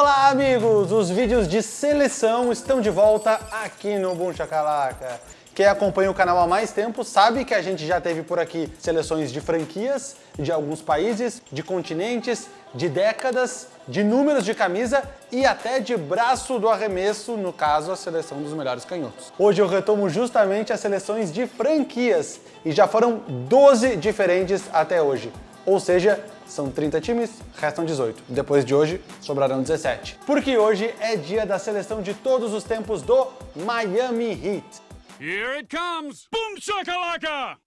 Olá, amigos! Os vídeos de seleção estão de volta aqui no Boom Chacalaca. Quem acompanha o canal há mais tempo sabe que a gente já teve por aqui seleções de franquias, de alguns países, de continentes, de décadas, de números de camisa e até de braço do arremesso, no caso a seleção dos melhores canhotos. Hoje eu retomo justamente as seleções de franquias e já foram 12 diferentes até hoje. Ou seja, são 30 times, restam 18. Depois de hoje, sobrarão 17. Porque hoje é dia da seleção de todos os tempos do Miami Heat. Here it comes! Boom shakalaka!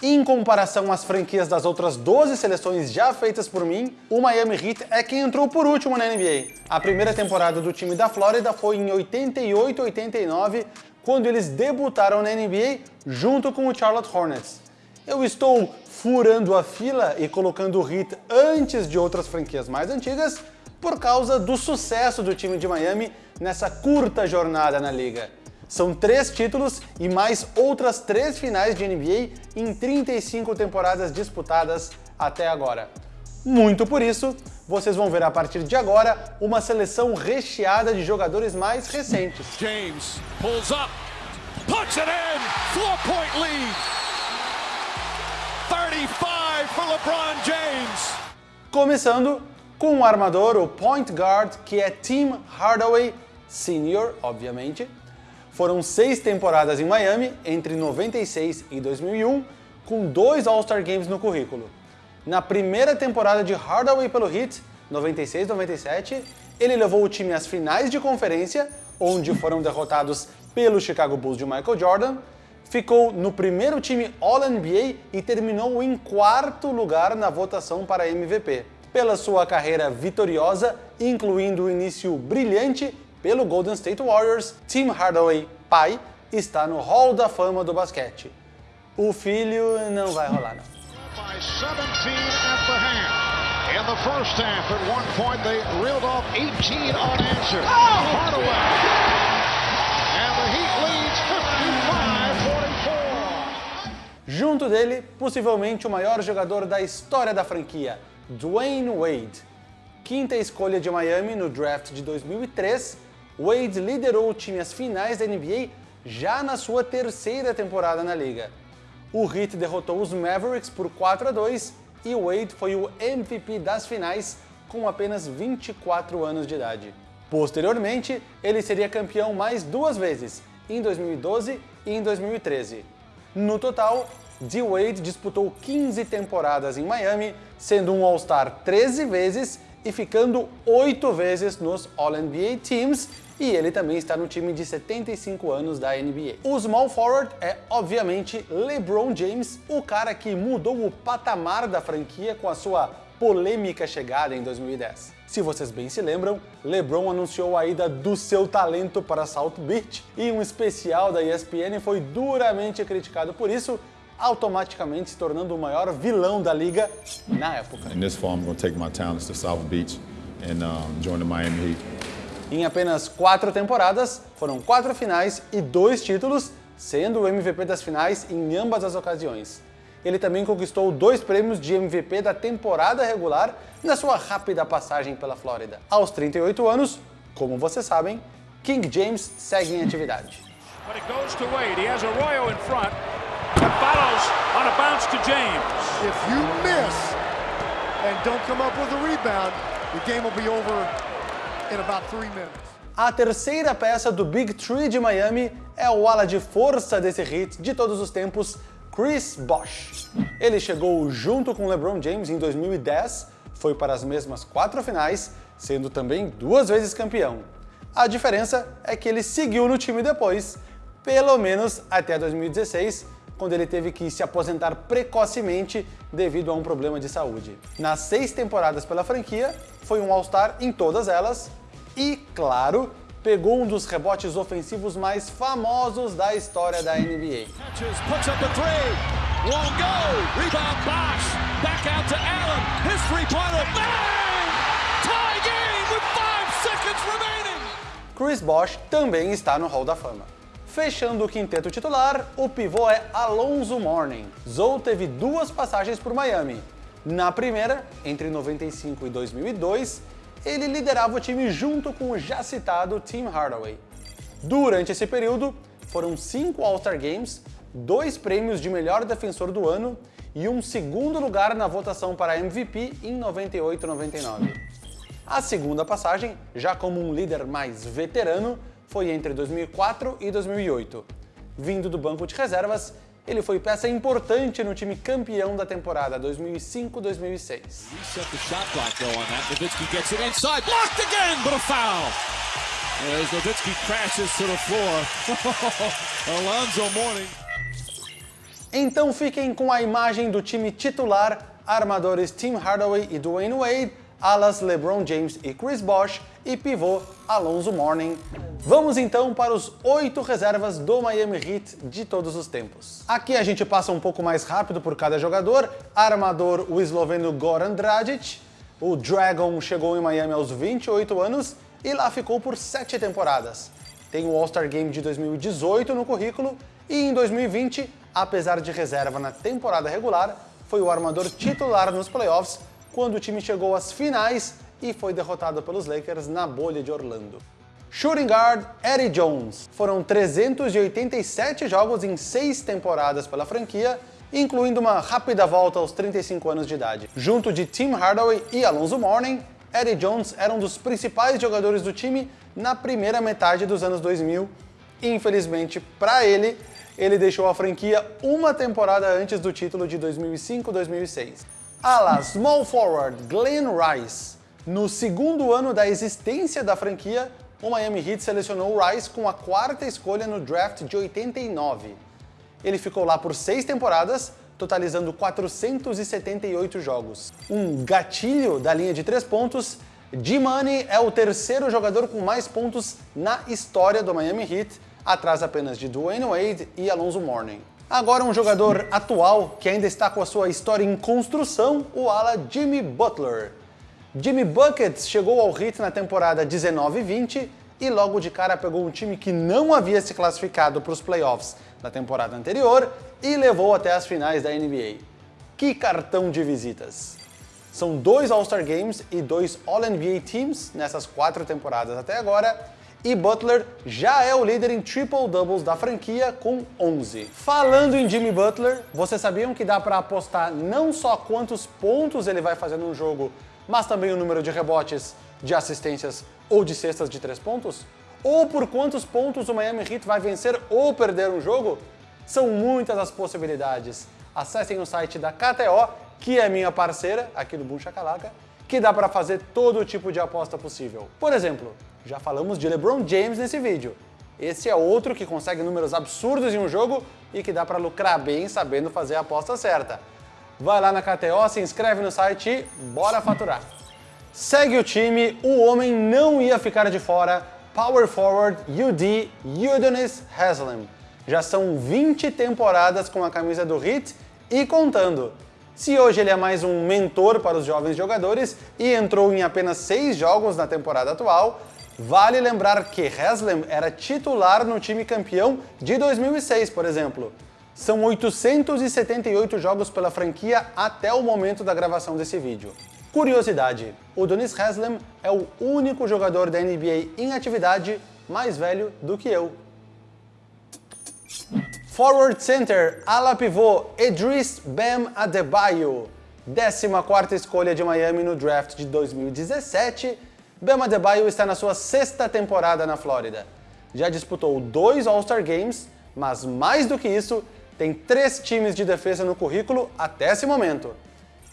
Em comparação às franquias das outras 12 seleções já feitas por mim, o Miami Heat é quem entrou por último na NBA. A primeira temporada do time da Flórida foi em 88-89, quando eles debutaram na NBA junto com o Charlotte Hornets. Eu estou furando a fila e colocando o Heat antes de outras franquias mais antigas por causa do sucesso do time de Miami nessa curta jornada na liga. São três títulos e mais outras três finais de NBA em 35 temporadas disputadas até agora. Muito por isso, vocês vão ver a partir de agora uma seleção recheada de jogadores mais recentes. James pulls up, puts it in, four-point lead. 35 for LeBron James. Começando com o armador, o point guard, que é Tim Hardaway Sr., obviamente, foram seis temporadas em Miami, entre 96 e 2001, com dois All-Star Games no currículo. Na primeira temporada de Hardaway pelo Heat, 96-97, ele levou o time às finais de conferência, onde foram derrotados pelo Chicago Bulls de Michael Jordan, ficou no primeiro time All-NBA e terminou em quarto lugar na votação para MVP. Pela sua carreira vitoriosa, incluindo o início brilhante pelo Golden State Warriors, Tim Hardaway, pai, está no Hall da Fama do basquete. O filho não vai rolar não. by 17 at the half. In the first half, at one point, they reeled off 18 unanswered. Hardaway. Junto dele, possivelmente o maior jogador da história da franquia, Dwayne Wade. Quinta escolha de Miami no draft de 2003, Wade liderou o time às finais da NBA já na sua terceira temporada na liga. O Heat derrotou os Mavericks por 4 a 2 e Wade foi o MVP das finais com apenas 24 anos de idade. Posteriormente, ele seria campeão mais duas vezes, em 2012 e em 2013. No total, D. Wade disputou 15 temporadas em Miami, sendo um All-Star 13 vezes e ficando 8 vezes nos All-NBA Teams e ele também está no time de 75 anos da NBA. O small forward é, obviamente, LeBron James, o cara que mudou o patamar da franquia com a sua polêmica chegada em 2010. Se vocês bem se lembram, LeBron anunciou a ida do seu talento para South Beach e um especial da ESPN foi duramente criticado por isso, automaticamente se tornando o maior vilão da liga na época. In this fall, I'm going to take my talents to South Beach and um, join the Miami Heat. Em apenas quatro temporadas, foram quatro finais e dois títulos, sendo o MVP das finais em ambas as ocasiões. Ele também conquistou dois prêmios de MVP da temporada regular na sua rápida passagem pela Flórida. Aos 38 anos, como vocês sabem, King James segue em atividade. A terceira peça do Big Three de Miami é o ala de força desse hit de todos os tempos, Chris Bosh. Ele chegou junto com LeBron James em 2010, foi para as mesmas quatro finais, sendo também duas vezes campeão. A diferença é que ele seguiu no time depois, pelo menos até 2016, quando ele teve que se aposentar precocemente devido a um problema de saúde. Nas seis temporadas pela franquia, foi um All-Star em todas elas e, claro, pegou um dos rebotes ofensivos mais famosos da história da NBA. Chris Bosh também está no Hall da Fama. Fechando o quinteto titular, o pivô é Alonzo Mourning. Zou teve duas passagens por Miami. Na primeira, entre 95 e 2002, ele liderava o time junto com o já citado Tim Hardaway. Durante esse período, foram cinco All-Star Games, dois prêmios de melhor defensor do ano e um segundo lugar na votação para MVP em 98-99. A segunda passagem, já como um líder mais veterano, foi entre 2004 e 2008. Vindo do banco de reservas, ele foi peça importante no time campeão da temporada 2005-2006. Set the shot clock though on that. Nowitzki gets it inside. Blocked again, but a foul. As Nowitzki crashes to the floor. Alonzo Mourning. Então fiquem com a imagem do time titular, armadores Tim Hardaway e Dwayne Wade, alas LeBron James e Chris Bosh e pivô Alonso Mourning. Vamos então para os oito reservas do Miami Heat de todos os tempos. Aqui a gente passa um pouco mais rápido por cada jogador. Armador, o esloveno Goran Dragic. O Dragon chegou em Miami aos 28 anos e lá ficou por sete temporadas. Tem o All-Star Game de 2018 no currículo e em 2020, apesar de reserva na temporada regular, foi o armador titular nos playoffs quando o time chegou às finais e foi derrotado pelos Lakers na bolha de Orlando. Shooting guard Eddie Jones. Foram 387 jogos em seis temporadas pela franquia, incluindo uma rápida volta aos 35 anos de idade. Junto de Tim Hardaway e Alonso Mourning, Eddie Jones era um dos principais jogadores do time na primeira metade dos anos 2000. Infelizmente, para ele, ele deixou a franquia uma temporada antes do título de 2005-2006. Ala Small Forward Glenn Rice. No segundo ano da existência da franquia, o Miami Heat selecionou Rice com a quarta escolha no draft de 89. Ele ficou lá por seis temporadas, totalizando 478 jogos. Um gatilho da linha de três pontos, G-Money é o terceiro jogador com mais pontos na história do Miami Heat, atrás apenas de Dwayne Wade e Alonso Mourning. Agora um jogador atual que ainda está com a sua história em construção, o ala Jimmy Butler. Jimmy Buckets chegou ao Heat na temporada 19-20 e logo de cara pegou um time que não havia se classificado para os playoffs da temporada anterior e levou até as finais da NBA. Que cartão de visitas! São dois All-Star Games e dois All-NBA Teams nessas quatro temporadas até agora, e Butler já é o líder em triple-doubles da franquia com 11. Falando em Jimmy Butler, vocês sabiam que dá para apostar não só quantos pontos ele vai fazer num jogo, mas também o número de rebotes, de assistências ou de cestas de três pontos? Ou por quantos pontos o Miami Heat vai vencer ou perder um jogo? São muitas as possibilidades. Acessem o site da KTO, que é minha parceira aqui do Boom Shakalaka, que dá para fazer todo tipo de aposta possível. Por exemplo, já falamos de LeBron James nesse vídeo. Esse é outro que consegue números absurdos em um jogo e que dá para lucrar bem sabendo fazer a aposta certa. Vai lá na KTO, se inscreve no site e bora faturar. Segue o time, o homem não ia ficar de fora, Power Forward UD Udonis Haslem. Já são 20 temporadas com a camisa do Heat e contando. Se hoje ele é mais um mentor para os jovens jogadores e entrou em apenas 6 jogos na temporada atual, vale lembrar que Haslem era titular no time campeão de 2006, por exemplo. São 878 jogos pela franquia até o momento da gravação desse vídeo. Curiosidade, o Donis Haslem é o único jogador da NBA em atividade mais velho do que eu. Forward Center, ala pivô, Idris Bam Adebayo. 14ª escolha de Miami no draft de 2017, Bam Adebayo está na sua sexta temporada na Flórida. Já disputou dois All-Star Games, mas mais do que isso, tem três times de defesa no currículo até esse momento.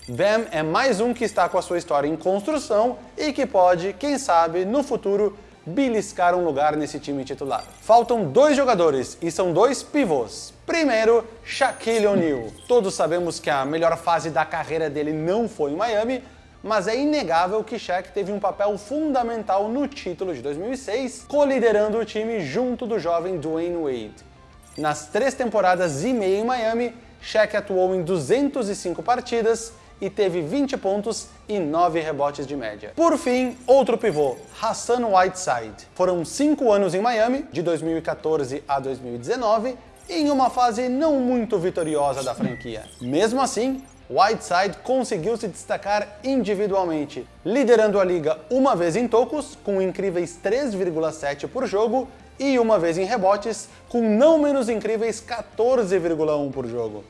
Bam é mais um que está com a sua história em construção e que pode, quem sabe, no futuro, beliscar um lugar nesse time titular. Faltam dois jogadores e são dois pivôs. Primeiro, Shaquille O'Neal. Todos sabemos que a melhor fase da carreira dele não foi em Miami, mas é inegável que Shaq teve um papel fundamental no título de 2006, coliderando o time junto do jovem Dwayne Wade. Nas três temporadas e meia em Miami, Shaq atuou em 205 partidas e teve 20 pontos e 9 rebotes de média. Por fim, outro pivô, Hassan Whiteside. Foram 5 anos em Miami, de 2014 a 2019, em uma fase não muito vitoriosa da franquia. Mesmo assim, Whiteside conseguiu se destacar individualmente, liderando a liga uma vez em tocos, com incríveis 3,7 por jogo, e uma vez em rebotes, com não menos incríveis 14,1 por jogo.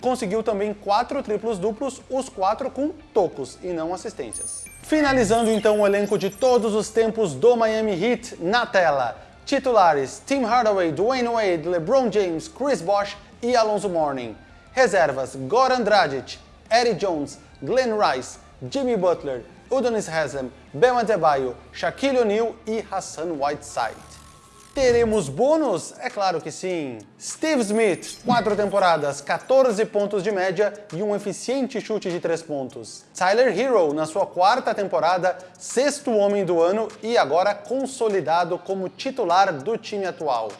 Conseguiu também quatro triplos duplos, os quatro com tocos e não assistências. Finalizando então o elenco de todos os tempos do Miami Heat na tela. Titulares Tim Hardaway, Dwayne Wade, LeBron James, Chris Bosh e Alonso Mourning. Reservas Goran Dragic, Eddie Jones, Glenn Rice, Jimmy Butler, Udonis Haslem, Bam Adebayo, Shaquille O'Neal e Hassan Whiteside. Teremos bônus? É claro que sim! Steve Smith, 4 temporadas, 14 pontos de média e um eficiente chute de 3 pontos. Tyler Hero, na sua quarta temporada, sexto homem do ano e agora consolidado como titular do time atual.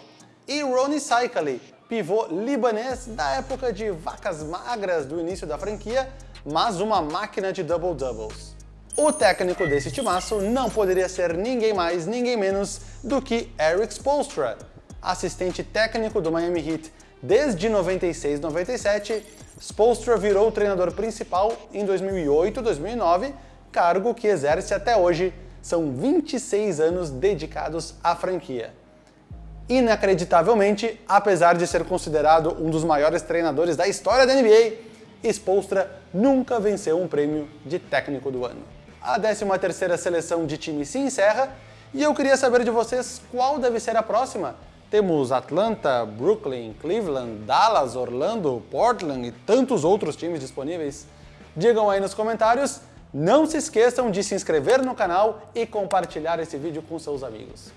E Ronnie Saikali, pivô libanês da época de vacas magras do início da franquia, mas uma máquina de double-doubles. O técnico desse timaço não poderia ser ninguém mais, ninguém menos do que Eric Spoelstra, assistente técnico do Miami Heat desde 96-97. Spoelstra virou o treinador principal em 2008-2009, cargo que exerce até hoje. São 26 anos dedicados à franquia. Inacreditavelmente, apesar de ser considerado um dos maiores treinadores da história da NBA, Spoelstra nunca venceu um prêmio de técnico do ano a 13ª seleção de time se encerra e eu queria saber de vocês qual deve ser a próxima. Temos Atlanta, Brooklyn, Cleveland, Dallas, Orlando, Portland e tantos outros times disponíveis. Digam aí nos comentários. Não se esqueçam de se inscrever no canal e compartilhar esse vídeo com seus amigos.